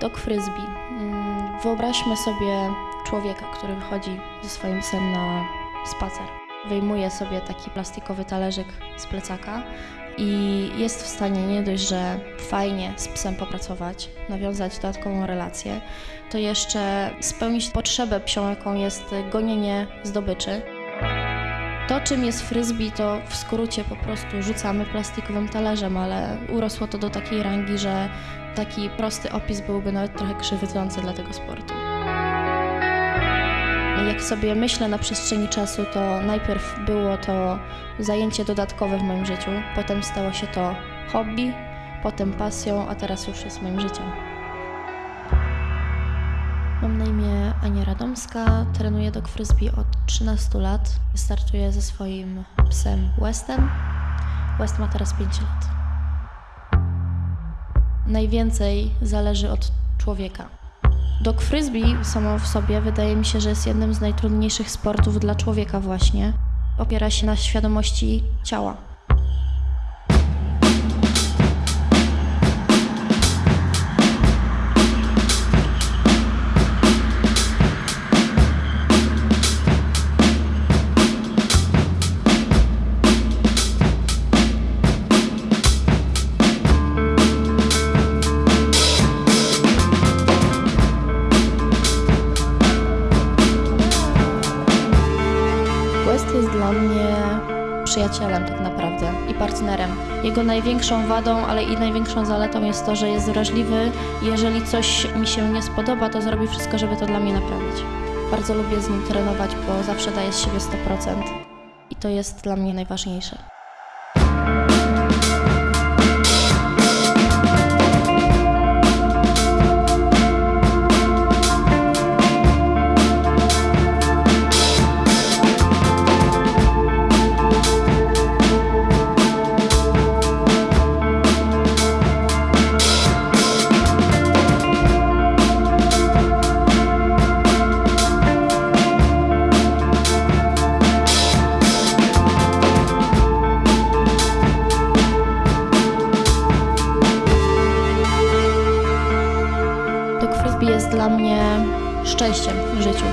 Dog frisbee. Mm, Wyobraźmy sobie człowieka, który wychodzi ze swoim psem na spacer. Wyjmuje sobie taki plastikowy talerzyk z plecaka i jest w stanie nie dość, że fajnie z psem popracować, nawiązać dodatkową relację, to jeszcze spełnić potrzebę psią, jaką jest gonienie zdobyczy. To, czym jest frisbee, to w skrócie po prostu rzucamy plastikowym talerzem, ale urosło to do takiej rangi, że taki prosty opis byłby nawet trochę krzywdzący dla tego sportu. Jak sobie myślę na przestrzeni czasu, to najpierw było to zajęcie dodatkowe w moim życiu, potem stało się to hobby, potem pasją, a teraz już jest moim życiem. Mam na imię Ania Radomska, trenuję dog frisbee od 13 lat. Startuję ze swoim psem Westem. West ma teraz 5 lat. Najwięcej zależy od człowieka. Dog frisbee samo w sobie wydaje mi się, że jest jednym z najtrudniejszych sportów dla człowieka właśnie. Opiera się na świadomości ciała. Dla mnie przyjacielem tak naprawdę i partnerem. Jego największą wadą, ale i największą zaletą jest to, że jest wrażliwy i jeżeli coś mi się nie spodoba, to zrobi wszystko, żeby to dla mnie naprawić. Bardzo lubię z nim trenować, bo zawsze daje z siebie 100% i to jest dla mnie najważniejsze. Frisbee jest dla mnie szczęściem w życiu.